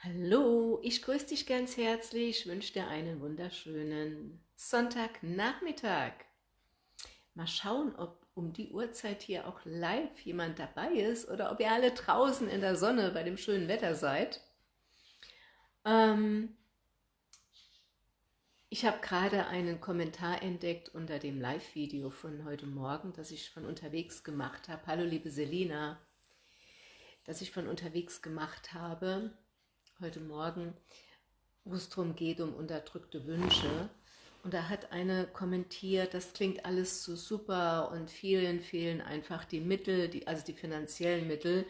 Hallo, ich grüße dich ganz herzlich, wünsche dir einen wunderschönen Sonntagnachmittag. Mal schauen, ob um die Uhrzeit hier auch live jemand dabei ist oder ob ihr alle draußen in der Sonne bei dem schönen Wetter seid. Ähm, ich habe gerade einen Kommentar entdeckt unter dem Live-Video von heute Morgen, das ich von unterwegs gemacht habe. Hallo liebe Selina, das ich von unterwegs gemacht habe heute Morgen, wo es darum geht, um unterdrückte Wünsche. Und da hat eine kommentiert, das klingt alles so super und vielen fehlen einfach die Mittel, die, also die finanziellen Mittel,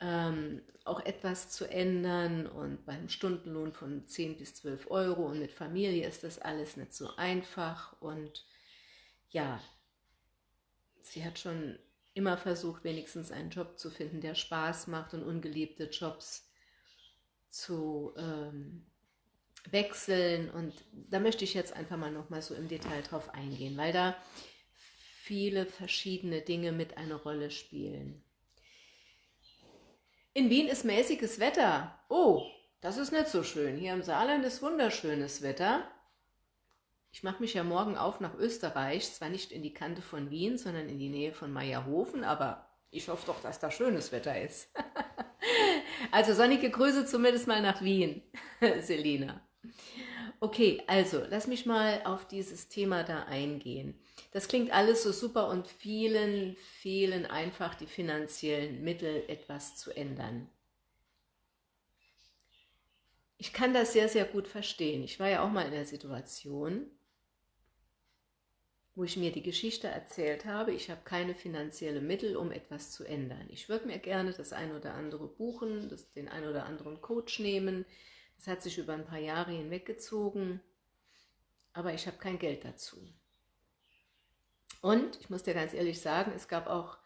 ähm, auch etwas zu ändern und beim Stundenlohn von 10 bis 12 Euro und mit Familie ist das alles nicht so einfach und ja, sie hat schon immer versucht, wenigstens einen Job zu finden, der Spaß macht und ungeliebte Jobs zu ähm, wechseln und da möchte ich jetzt einfach mal noch mal so im Detail drauf eingehen, weil da viele verschiedene Dinge mit eine Rolle spielen. In Wien ist mäßiges Wetter. Oh, das ist nicht so schön. Hier im Saarland ist wunderschönes Wetter. Ich mache mich ja morgen auf nach Österreich, zwar nicht in die Kante von Wien, sondern in die Nähe von Meierhofen, aber ich hoffe doch, dass da schönes Wetter ist. Also sonnige Grüße zumindest mal nach Wien, Selina. Okay, also lass mich mal auf dieses Thema da eingehen. Das klingt alles so super und vielen fehlen einfach die finanziellen Mittel, etwas zu ändern. Ich kann das sehr, sehr gut verstehen. Ich war ja auch mal in der Situation, wo ich mir die Geschichte erzählt habe, ich habe keine finanziellen Mittel, um etwas zu ändern. Ich würde mir gerne das ein oder andere buchen, das, den ein oder anderen Coach nehmen. Das hat sich über ein paar Jahre hinweggezogen, aber ich habe kein Geld dazu. Und ich muss dir ganz ehrlich sagen, es gab auch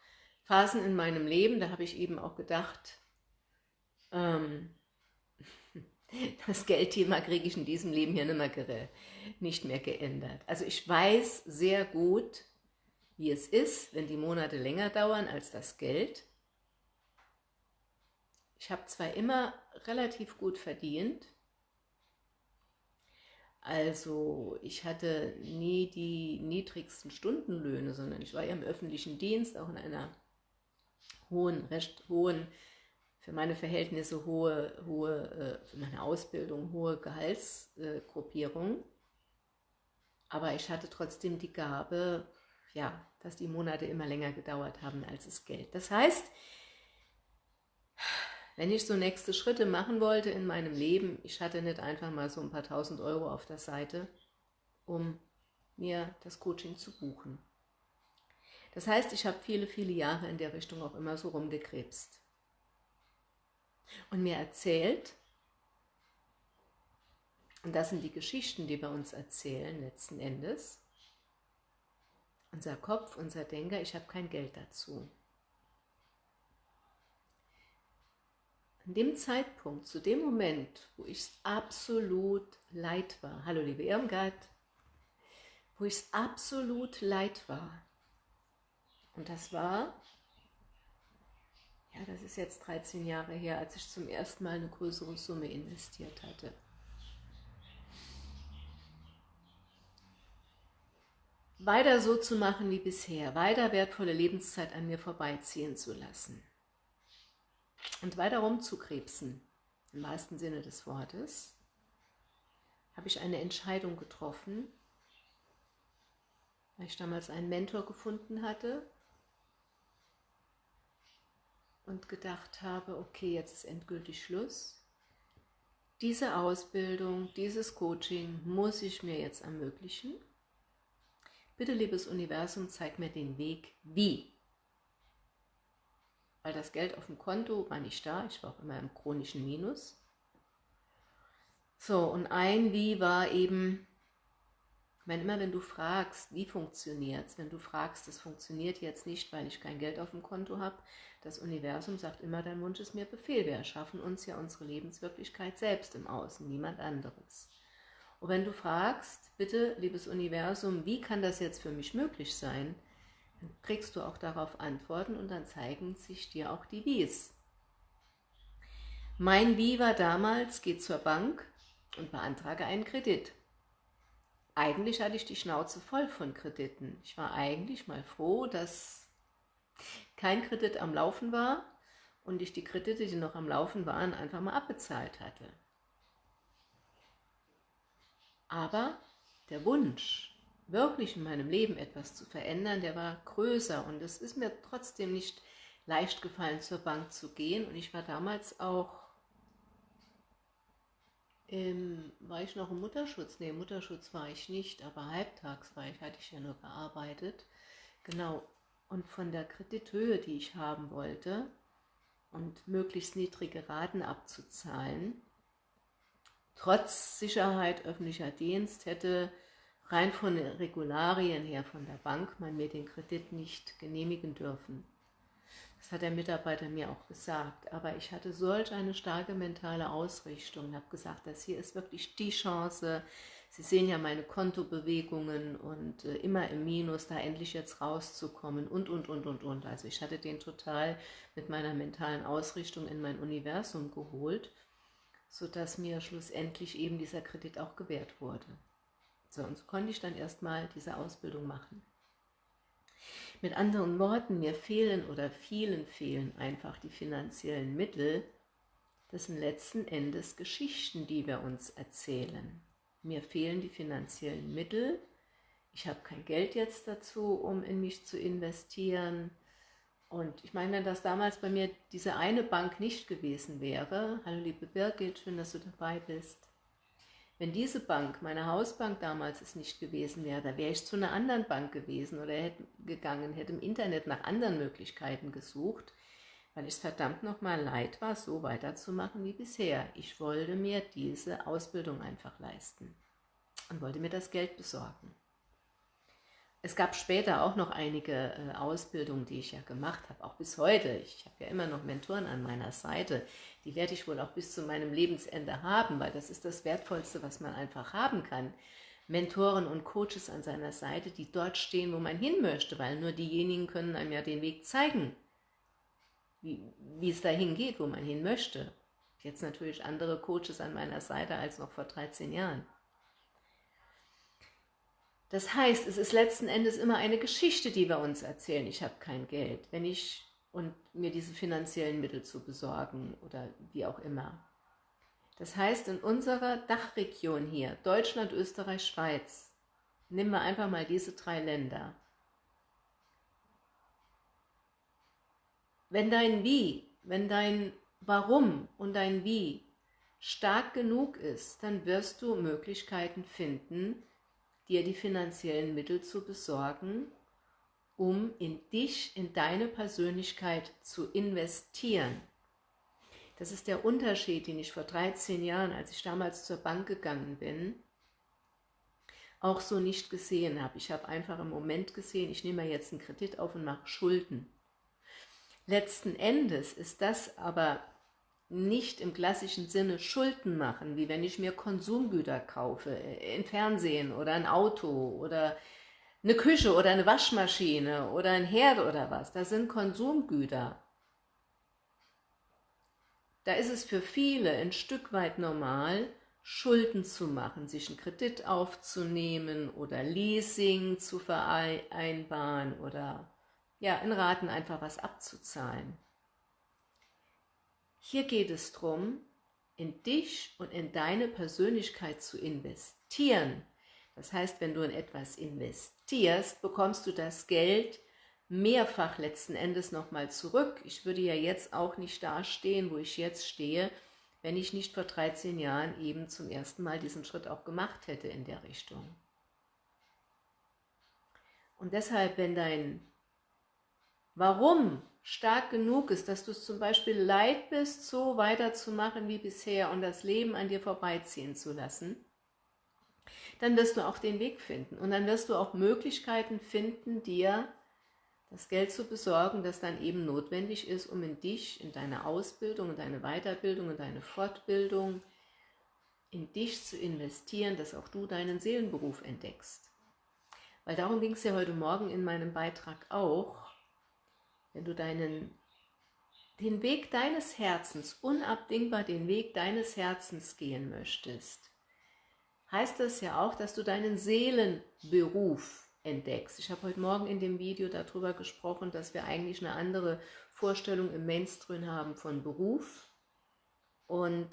Phasen in meinem Leben, da habe ich eben auch gedacht, ähm, das Geldthema kriege ich in diesem Leben hier nicht mehr, nicht mehr geändert. Also ich weiß sehr gut, wie es ist, wenn die Monate länger dauern als das Geld. Ich habe zwar immer relativ gut verdient, also ich hatte nie die niedrigsten Stundenlöhne, sondern ich war ja im öffentlichen Dienst, auch in einer hohen, recht hohen für meine Verhältnisse hohe, hohe äh, für meine Ausbildung hohe Gehaltsgruppierung. Aber ich hatte trotzdem die Gabe, ja, dass die Monate immer länger gedauert haben als das Geld. Das heißt, wenn ich so nächste Schritte machen wollte in meinem Leben, ich hatte nicht einfach mal so ein paar tausend Euro auf der Seite, um mir das Coaching zu buchen. Das heißt, ich habe viele, viele Jahre in der Richtung auch immer so rumgekrebst und mir erzählt, und das sind die Geschichten, die wir uns erzählen letzten Endes, unser Kopf, unser Denker, ich habe kein Geld dazu. An dem Zeitpunkt, zu dem Moment, wo ich absolut leid war, hallo liebe Irmgard, wo ich absolut leid war, und das war ja, das ist jetzt 13 Jahre her, als ich zum ersten Mal eine größere Summe investiert hatte. Weiter so zu machen wie bisher, weiter wertvolle Lebenszeit an mir vorbeiziehen zu lassen und weiter rumzukrebsen, im wahrsten Sinne des Wortes, habe ich eine Entscheidung getroffen, weil ich damals einen Mentor gefunden hatte, und gedacht habe, okay, jetzt ist endgültig Schluss. Diese Ausbildung, dieses Coaching muss ich mir jetzt ermöglichen. Bitte, liebes Universum, zeig mir den Weg, wie. Weil das Geld auf dem Konto war nicht da, ich war auch immer im chronischen Minus. So, und ein Wie war eben, wenn immer wenn du fragst, wie funktioniert es, wenn du fragst, es funktioniert jetzt nicht, weil ich kein Geld auf dem Konto habe, das Universum sagt immer, dein Wunsch ist mir Befehl. Wir erschaffen uns ja unsere Lebenswirklichkeit selbst im Außen, niemand anderes. Und wenn du fragst, bitte, liebes Universum, wie kann das jetzt für mich möglich sein, dann kriegst du auch darauf Antworten und dann zeigen sich dir auch die Wies. Mein Wie war damals, geh zur Bank und beantrage einen Kredit. Eigentlich hatte ich die Schnauze voll von Krediten. Ich war eigentlich mal froh, dass kein Kredit am Laufen war und ich die Kredite, die noch am Laufen waren, einfach mal abbezahlt hatte. Aber der Wunsch, wirklich in meinem Leben etwas zu verändern, der war größer und es ist mir trotzdem nicht leicht gefallen, zur Bank zu gehen und ich war damals auch, im, war ich noch im Mutterschutz? Ne, Mutterschutz war ich nicht, aber halbtags war ich, hatte ich ja nur gearbeitet. Genau, und von der Kredithöhe, die ich haben wollte und möglichst niedrige Raten abzuzahlen, trotz Sicherheit öffentlicher Dienst hätte rein von den Regularien her von der Bank man mir den Kredit nicht genehmigen dürfen. Das hat der Mitarbeiter mir auch gesagt. Aber ich hatte solch eine starke mentale Ausrichtung und habe gesagt, das hier ist wirklich die Chance. Sie sehen ja meine Kontobewegungen und äh, immer im Minus, da endlich jetzt rauszukommen und, und, und, und, und. Also ich hatte den total mit meiner mentalen Ausrichtung in mein Universum geholt, sodass mir schlussendlich eben dieser Kredit auch gewährt wurde. So, und so konnte ich dann erstmal diese Ausbildung machen. Mit anderen Worten, mir fehlen oder vielen fehlen einfach die finanziellen Mittel, das sind letzten Endes Geschichten, die wir uns erzählen. Mir fehlen die finanziellen Mittel, ich habe kein Geld jetzt dazu, um in mich zu investieren. Und ich meine, wenn das damals bei mir diese eine Bank nicht gewesen wäre, hallo liebe Birgit, schön, dass du dabei bist, wenn diese Bank, meine Hausbank damals es nicht gewesen wäre, da wäre ich zu einer anderen Bank gewesen oder hätte gegangen, hätte im Internet nach anderen Möglichkeiten gesucht, weil es verdammt nochmal leid war, so weiterzumachen wie bisher. Ich wollte mir diese Ausbildung einfach leisten und wollte mir das Geld besorgen. Es gab später auch noch einige äh, Ausbildungen, die ich ja gemacht habe, auch bis heute. Ich habe ja immer noch Mentoren an meiner Seite. Die werde ich wohl auch bis zu meinem Lebensende haben, weil das ist das Wertvollste, was man einfach haben kann. Mentoren und Coaches an seiner Seite, die dort stehen, wo man hin möchte, weil nur diejenigen können einem ja den Weg zeigen, wie, wie es dahin geht, wo man hin möchte. Jetzt natürlich andere Coaches an meiner Seite als noch vor 13 Jahren. Das heißt, es ist letzten Endes immer eine Geschichte, die wir uns erzählen. Ich habe kein Geld, wenn ich und mir diese finanziellen Mittel zu besorgen oder wie auch immer. Das heißt, in unserer Dachregion hier, Deutschland, Österreich, Schweiz, nehmen wir einfach mal diese drei Länder. Wenn dein Wie, wenn dein Warum und dein Wie stark genug ist, dann wirst du Möglichkeiten finden, dir die finanziellen Mittel zu besorgen, um in dich, in deine Persönlichkeit zu investieren. Das ist der Unterschied, den ich vor 13 Jahren, als ich damals zur Bank gegangen bin, auch so nicht gesehen habe. Ich habe einfach im Moment gesehen, ich nehme jetzt einen Kredit auf und mache Schulden. Letzten Endes ist das aber nicht im klassischen Sinne Schulden machen, wie wenn ich mir Konsumgüter kaufe, äh, ein Fernsehen oder ein Auto oder eine Küche oder eine Waschmaschine oder ein Herd oder was. Das sind Konsumgüter. Da ist es für viele ein Stück weit normal, Schulden zu machen, sich einen Kredit aufzunehmen oder Leasing zu vereinbaren oder ja, in Raten einfach was abzuzahlen. Hier geht es darum, in dich und in deine Persönlichkeit zu investieren. Das heißt, wenn du in etwas investierst, bekommst du das Geld mehrfach letzten Endes nochmal zurück. Ich würde ja jetzt auch nicht dastehen, wo ich jetzt stehe, wenn ich nicht vor 13 Jahren eben zum ersten Mal diesen Schritt auch gemacht hätte in der Richtung. Und deshalb, wenn dein Warum stark genug ist, dass du es zum Beispiel leid bist, so weiterzumachen wie bisher und das Leben an dir vorbeiziehen zu lassen, dann wirst du auch den Weg finden. Und dann wirst du auch Möglichkeiten finden, dir das Geld zu besorgen, das dann eben notwendig ist, um in dich, in deine Ausbildung, in deine Weiterbildung, in deine Fortbildung, in dich zu investieren, dass auch du deinen Seelenberuf entdeckst. Weil darum ging es ja heute Morgen in meinem Beitrag auch, wenn du deinen den Weg deines Herzens, unabdingbar den Weg deines Herzens gehen möchtest, heißt das ja auch, dass du deinen Seelenberuf entdeckst. Ich habe heute Morgen in dem Video darüber gesprochen, dass wir eigentlich eine andere Vorstellung im Mainstream haben von Beruf und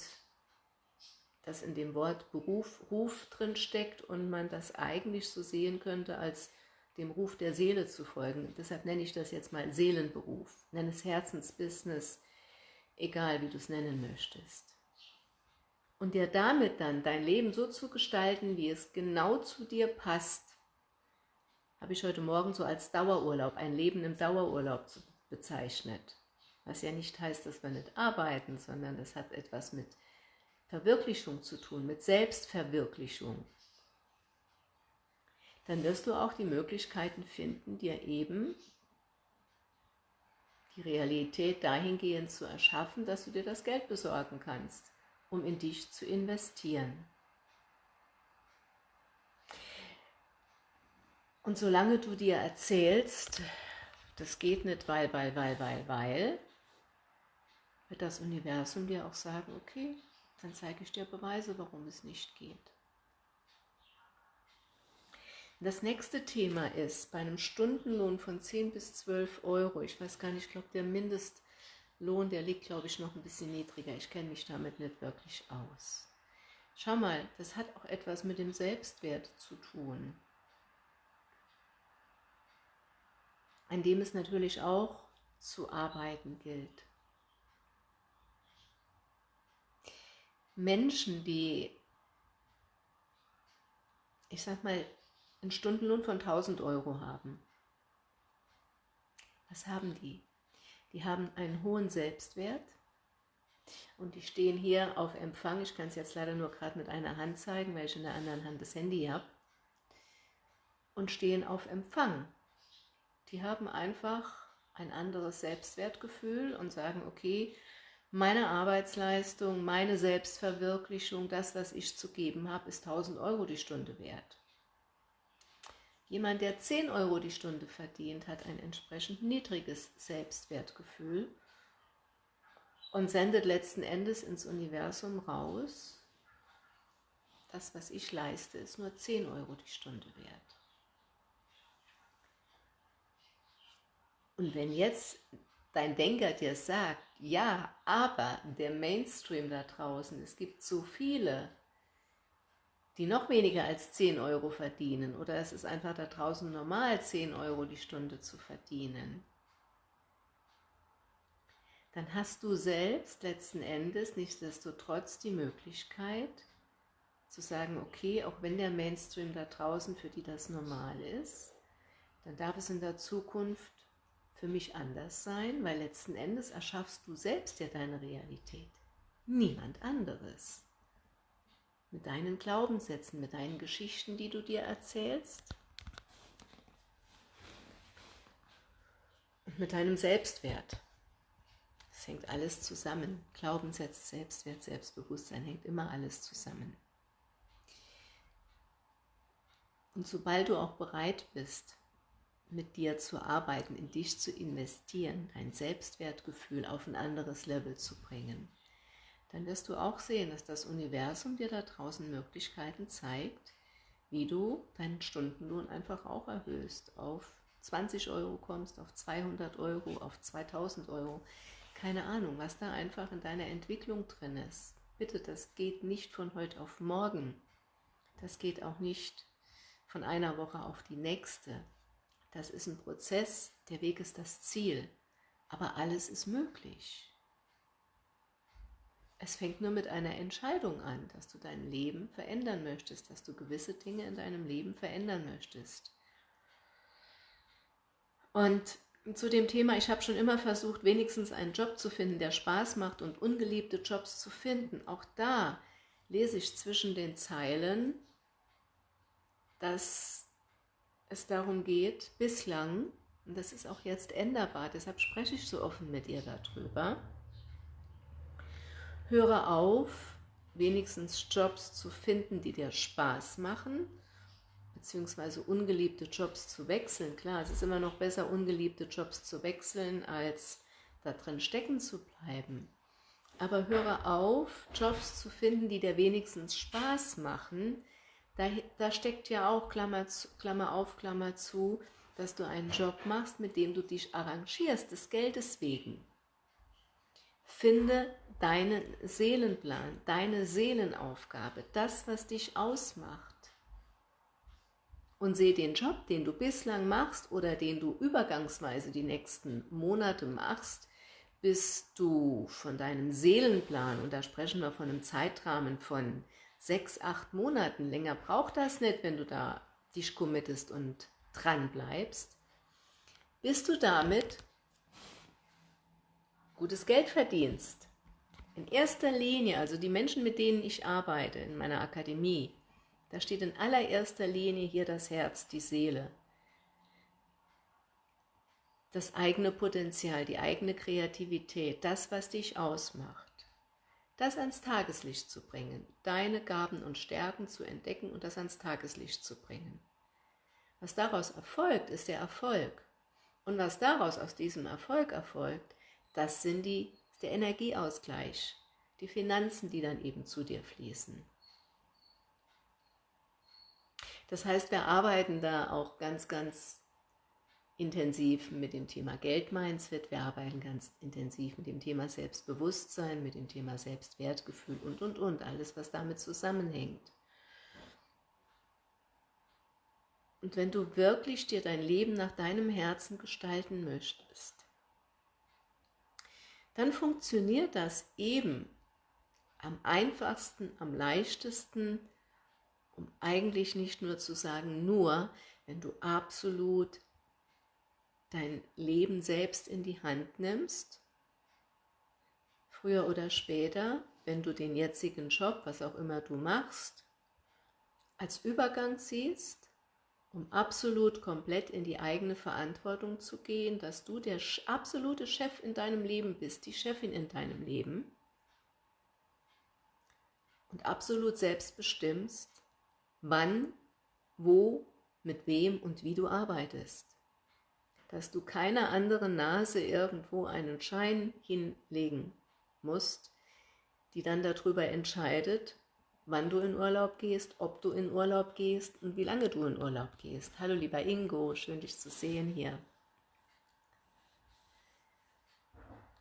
dass in dem Wort Beruf Ruf drin steckt und man das eigentlich so sehen könnte als dem Ruf der Seele zu folgen. Deshalb nenne ich das jetzt mal Seelenberuf, nenne es Herzensbusiness, egal wie du es nennen möchtest. Und dir damit dann dein Leben so zu gestalten, wie es genau zu dir passt, habe ich heute Morgen so als Dauerurlaub, ein Leben im Dauerurlaub bezeichnet. Was ja nicht heißt, dass wir nicht arbeiten, sondern das hat etwas mit Verwirklichung zu tun, mit Selbstverwirklichung dann wirst du auch die Möglichkeiten finden, dir eben die Realität dahingehend zu erschaffen, dass du dir das Geld besorgen kannst, um in dich zu investieren. Und solange du dir erzählst, das geht nicht, weil, weil, weil, weil, weil, wird das Universum dir auch sagen, okay, dann zeige ich dir Beweise, warum es nicht geht. Das nächste Thema ist, bei einem Stundenlohn von 10 bis 12 Euro, ich weiß gar nicht, ich glaube der Mindestlohn, der liegt glaube ich noch ein bisschen niedriger, ich kenne mich damit nicht wirklich aus. Schau mal, das hat auch etwas mit dem Selbstwert zu tun. An dem es natürlich auch zu arbeiten gilt. Menschen, die, ich sag mal, einen Stundenlohn von 1000 Euro haben. Was haben die? Die haben einen hohen Selbstwert und die stehen hier auf Empfang. Ich kann es jetzt leider nur gerade mit einer Hand zeigen, weil ich in der anderen Hand das Handy habe. Und stehen auf Empfang. Die haben einfach ein anderes Selbstwertgefühl und sagen, okay, meine Arbeitsleistung, meine Selbstverwirklichung, das, was ich zu geben habe, ist 1000 Euro die Stunde wert. Jemand, der 10 Euro die Stunde verdient, hat ein entsprechend niedriges Selbstwertgefühl und sendet letzten Endes ins Universum raus, das, was ich leiste, ist nur 10 Euro die Stunde wert. Und wenn jetzt dein Denker dir sagt, ja, aber der Mainstream da draußen, es gibt so viele, die noch weniger als 10 Euro verdienen. Oder es ist einfach da draußen normal, 10 Euro die Stunde zu verdienen, dann hast du selbst letzten Endes nichtsdestotrotz die Möglichkeit zu sagen, okay, auch wenn der Mainstream da draußen für die das normal ist, dann darf es in der Zukunft für mich anders sein, weil letzten Endes erschaffst du selbst ja deine Realität, niemand anderes mit deinen Glaubenssätzen, mit deinen Geschichten, die du dir erzählst und mit deinem Selbstwert. Das hängt alles zusammen. Glaubenssätze, Selbstwert, Selbstbewusstsein hängt immer alles zusammen. Und sobald du auch bereit bist, mit dir zu arbeiten, in dich zu investieren, dein Selbstwertgefühl auf ein anderes Level zu bringen, dann wirst du auch sehen, dass das Universum dir da draußen Möglichkeiten zeigt, wie du deinen Stundenlohn einfach auch erhöhst, auf 20 Euro kommst, auf 200 Euro, auf 2000 Euro. Keine Ahnung, was da einfach in deiner Entwicklung drin ist. Bitte, das geht nicht von heute auf morgen. Das geht auch nicht von einer Woche auf die nächste. Das ist ein Prozess, der Weg ist das Ziel. Aber alles ist möglich. Es fängt nur mit einer Entscheidung an, dass du dein Leben verändern möchtest, dass du gewisse Dinge in deinem Leben verändern möchtest. Und zu dem Thema, ich habe schon immer versucht, wenigstens einen Job zu finden, der Spaß macht und ungeliebte Jobs zu finden. Auch da lese ich zwischen den Zeilen, dass es darum geht, bislang, und das ist auch jetzt änderbar, deshalb spreche ich so offen mit ihr darüber, Höre auf, wenigstens Jobs zu finden, die dir Spaß machen, beziehungsweise ungeliebte Jobs zu wechseln. Klar, es ist immer noch besser, ungeliebte Jobs zu wechseln, als da drin stecken zu bleiben. Aber höre auf, Jobs zu finden, die dir wenigstens Spaß machen. Da, da steckt ja auch, Klammer, zu, Klammer auf, Klammer zu, dass du einen Job machst, mit dem du dich arrangierst, des Geldes wegen. Finde deinen Seelenplan, deine Seelenaufgabe, das, was dich ausmacht. Und sehe den Job, den du bislang machst oder den du übergangsweise die nächsten Monate machst, bis du von deinem Seelenplan, und da sprechen wir von einem Zeitrahmen von sechs, acht Monaten, länger braucht das nicht, wenn du da dich committest und dran bleibst, bis du damit gutes Geld verdienst. In erster Linie, also die Menschen, mit denen ich arbeite in meiner Akademie, da steht in allererster Linie hier das Herz, die Seele. Das eigene Potenzial, die eigene Kreativität, das, was dich ausmacht. Das ans Tageslicht zu bringen, deine Gaben und Stärken zu entdecken und das ans Tageslicht zu bringen. Was daraus erfolgt, ist der Erfolg. Und was daraus aus diesem Erfolg erfolgt, das sind die der Energieausgleich, die Finanzen, die dann eben zu dir fließen. Das heißt, wir arbeiten da auch ganz, ganz intensiv mit dem Thema Geldmindset, wir arbeiten ganz intensiv mit dem Thema Selbstbewusstsein, mit dem Thema Selbstwertgefühl und, und, und, alles, was damit zusammenhängt. Und wenn du wirklich dir dein Leben nach deinem Herzen gestalten möchtest, dann funktioniert das eben am einfachsten, am leichtesten, um eigentlich nicht nur zu sagen, nur, wenn du absolut dein Leben selbst in die Hand nimmst, früher oder später, wenn du den jetzigen Job, was auch immer du machst, als Übergang siehst um absolut komplett in die eigene Verantwortung zu gehen, dass du der absolute Chef in deinem Leben bist, die Chefin in deinem Leben und absolut selbst bestimmst, wann, wo, mit wem und wie du arbeitest. Dass du keiner anderen Nase irgendwo einen Schein hinlegen musst, die dann darüber entscheidet, wann du in Urlaub gehst, ob du in Urlaub gehst und wie lange du in Urlaub gehst. Hallo lieber Ingo, schön dich zu sehen hier.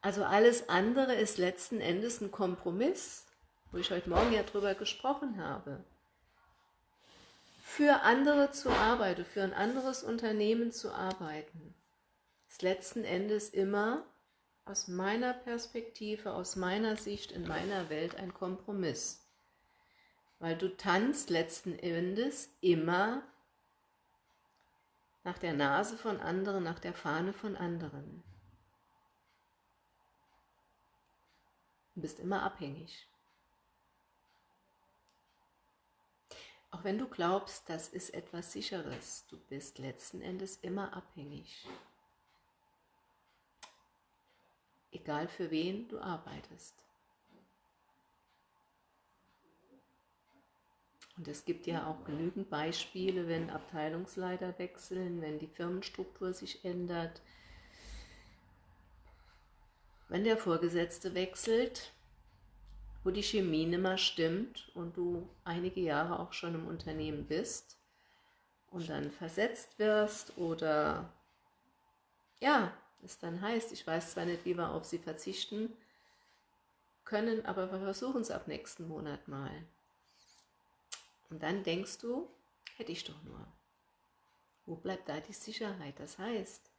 Also alles andere ist letzten Endes ein Kompromiss, wo ich heute Morgen ja drüber gesprochen habe. Für andere zu arbeiten, für ein anderes Unternehmen zu arbeiten, ist letzten Endes immer aus meiner Perspektive, aus meiner Sicht, in meiner Welt ein Kompromiss weil du tanzt letzten Endes immer nach der Nase von anderen, nach der Fahne von anderen. Du bist immer abhängig. Auch wenn du glaubst, das ist etwas Sicheres, du bist letzten Endes immer abhängig. Egal für wen du arbeitest. Und es gibt ja auch genügend Beispiele, wenn Abteilungsleiter wechseln, wenn die Firmenstruktur sich ändert, wenn der Vorgesetzte wechselt, wo die Chemie nicht mehr stimmt und du einige Jahre auch schon im Unternehmen bist und dann versetzt wirst oder ja, es dann heißt, ich weiß zwar nicht, wie wir auf sie verzichten können, aber wir versuchen es ab nächsten Monat mal. Und dann denkst du, hätte ich doch nur. Wo bleibt da die Sicherheit? Das heißt,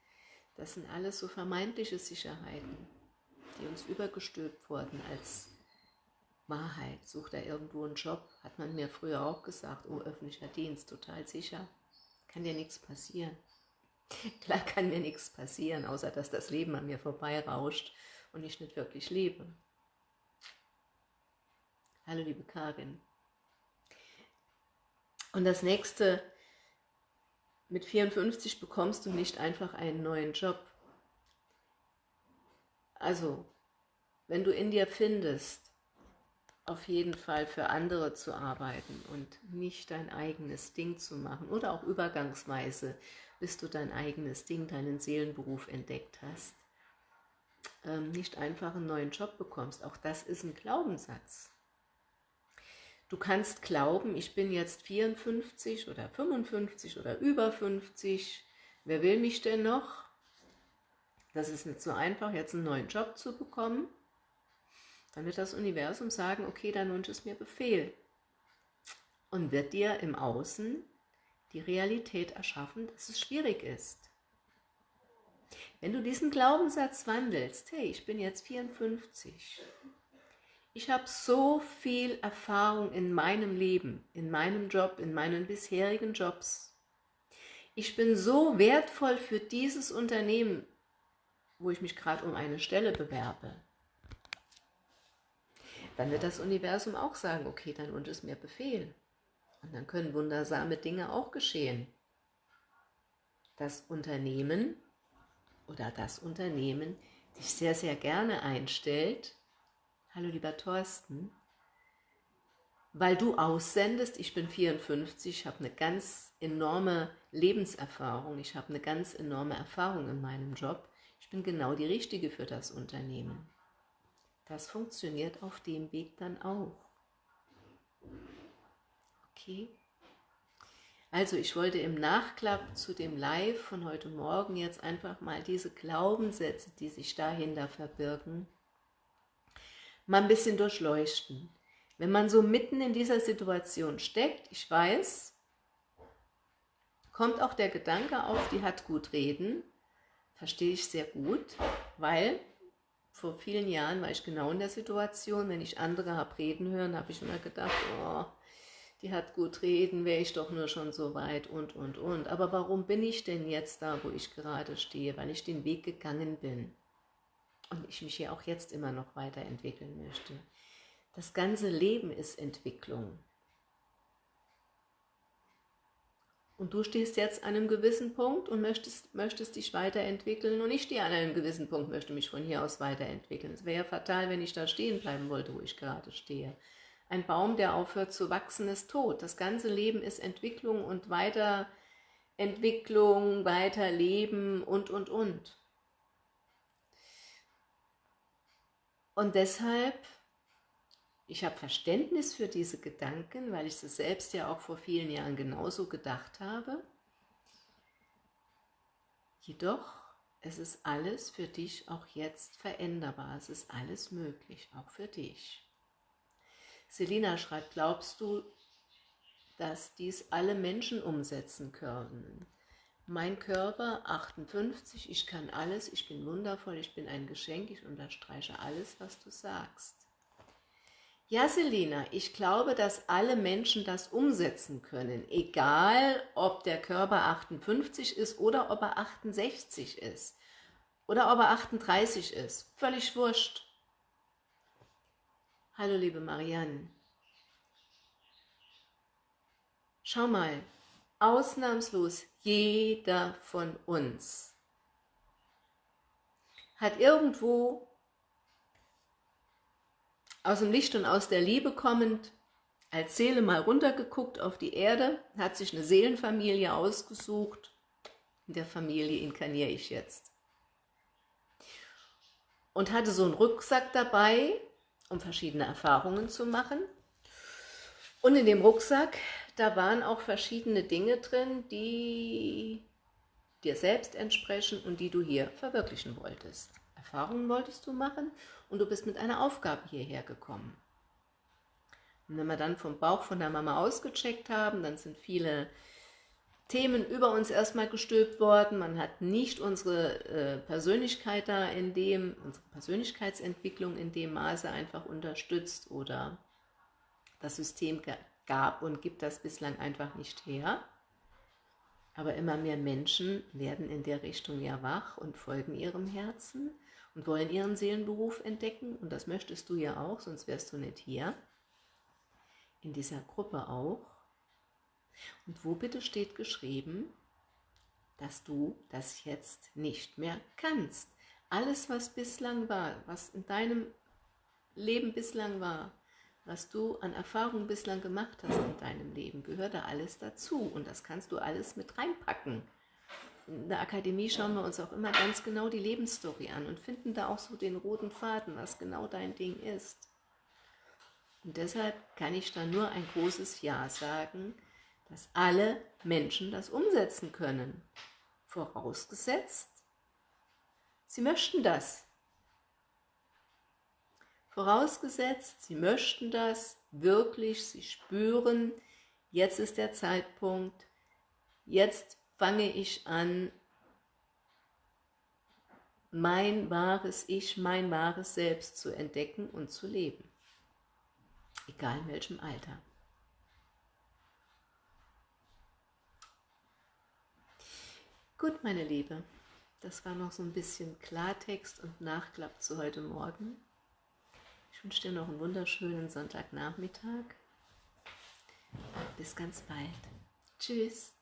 das sind alles so vermeintliche Sicherheiten, die uns übergestülpt wurden als Wahrheit. Sucht er irgendwo einen Job? Hat man mir früher auch gesagt, oh, öffentlicher Dienst, total sicher. Kann dir nichts passieren. Klar kann mir nichts passieren, außer dass das Leben an mir vorbeirauscht und ich nicht wirklich lebe. Hallo liebe Karin. Und das nächste, mit 54 bekommst du nicht einfach einen neuen Job. Also, wenn du in dir findest, auf jeden Fall für andere zu arbeiten und nicht dein eigenes Ding zu machen oder auch übergangsweise, bis du dein eigenes Ding, deinen Seelenberuf entdeckt hast, ähm, nicht einfach einen neuen Job bekommst. Auch das ist ein Glaubenssatz. Du kannst glauben, ich bin jetzt 54 oder 55 oder über 50. Wer will mich denn noch? Das ist nicht so einfach, jetzt einen neuen Job zu bekommen. Dann wird das Universum sagen, okay, dein Wunsch ist mir Befehl. Und wird dir im Außen die Realität erschaffen, dass es schwierig ist. Wenn du diesen Glaubenssatz wandelst, hey, ich bin jetzt 54, ich habe so viel Erfahrung in meinem Leben, in meinem Job, in meinen bisherigen Jobs. Ich bin so wertvoll für dieses Unternehmen, wo ich mich gerade um eine Stelle bewerbe. Dann wird das Universum auch sagen, okay, dein Wunsch ist mir Befehl. Und dann können wundersame Dinge auch geschehen. Das Unternehmen oder das Unternehmen dich sehr, sehr gerne einstellt, hallo lieber Thorsten, weil du aussendest, ich bin 54, ich habe eine ganz enorme Lebenserfahrung, ich habe eine ganz enorme Erfahrung in meinem Job, ich bin genau die Richtige für das Unternehmen. Das funktioniert auf dem Weg dann auch. Okay? Also ich wollte im Nachklapp zu dem Live von heute Morgen jetzt einfach mal diese Glaubenssätze, die sich dahinter verbirgen, mal ein bisschen durchleuchten. Wenn man so mitten in dieser Situation steckt, ich weiß, kommt auch der Gedanke auf, die hat gut reden, verstehe ich sehr gut, weil vor vielen Jahren war ich genau in der Situation, wenn ich andere habe reden hören, habe ich immer gedacht, oh, die hat gut reden, wäre ich doch nur schon so weit und, und, und. Aber warum bin ich denn jetzt da, wo ich gerade stehe? Weil ich den Weg gegangen bin und ich mich hier auch jetzt immer noch weiterentwickeln möchte. Das ganze Leben ist Entwicklung. Und du stehst jetzt an einem gewissen Punkt und möchtest, möchtest dich weiterentwickeln und ich stehe an einem gewissen Punkt, möchte mich von hier aus weiterentwickeln. Es wäre ja fatal, wenn ich da stehen bleiben wollte, wo ich gerade stehe. Ein Baum, der aufhört zu wachsen, ist tot. Das ganze Leben ist Entwicklung und Weiterentwicklung, Weiterleben und, und, und. Und deshalb, ich habe Verständnis für diese Gedanken, weil ich es selbst ja auch vor vielen Jahren genauso gedacht habe. Jedoch, es ist alles für dich auch jetzt veränderbar. Es ist alles möglich, auch für dich. Selina schreibt, glaubst du, dass dies alle Menschen umsetzen können? Mein Körper, 58, ich kann alles, ich bin wundervoll, ich bin ein Geschenk, ich unterstreiche alles, was du sagst. Ja, Selina, ich glaube, dass alle Menschen das umsetzen können, egal ob der Körper 58 ist oder ob er 68 ist oder ob er 38 ist, völlig wurscht. Hallo liebe Marianne. Schau mal, ausnahmslos jeder von uns hat irgendwo aus dem Licht und aus der Liebe kommend als Seele mal runtergeguckt auf die Erde, hat sich eine Seelenfamilie ausgesucht. In der Familie inkarniere ich jetzt. Und hatte so einen Rucksack dabei, um verschiedene Erfahrungen zu machen. Und in dem Rucksack, da waren auch verschiedene Dinge drin, die dir selbst entsprechen und die du hier verwirklichen wolltest. Erfahrungen wolltest du machen und du bist mit einer Aufgabe hierher gekommen. Und wenn wir dann vom Bauch von der Mama ausgecheckt haben, dann sind viele Themen über uns erstmal gestülpt worden. Man hat nicht unsere äh, Persönlichkeit da in dem, unsere Persönlichkeitsentwicklung in dem Maße einfach unterstützt oder das System gab und gibt das bislang einfach nicht her. Aber immer mehr Menschen werden in der Richtung ja wach und folgen ihrem Herzen und wollen ihren Seelenberuf entdecken. Und das möchtest du ja auch, sonst wärst du nicht hier. In dieser Gruppe auch. Und wo bitte steht geschrieben, dass du das jetzt nicht mehr kannst? Alles, was bislang war, was in deinem Leben bislang war, was du an Erfahrungen bislang gemacht hast in deinem Leben, gehört da alles dazu. Und das kannst du alles mit reinpacken. in der Akademie schauen wir uns auch immer ganz genau die Lebensstory an und finden da auch so den roten Faden, was genau dein Ding ist. Und deshalb kann ich da nur ein großes Ja sagen, dass alle Menschen das umsetzen können. Vorausgesetzt, sie möchten das. Vorausgesetzt, sie möchten das wirklich, sie spüren, jetzt ist der Zeitpunkt, jetzt fange ich an, mein wahres Ich, mein wahres Selbst zu entdecken und zu leben. Egal in welchem Alter. Gut, meine Liebe, das war noch so ein bisschen Klartext und Nachklapp zu heute Morgen. Ich wünsche dir noch einen wunderschönen Sonntagnachmittag. Bis ganz bald. Tschüss.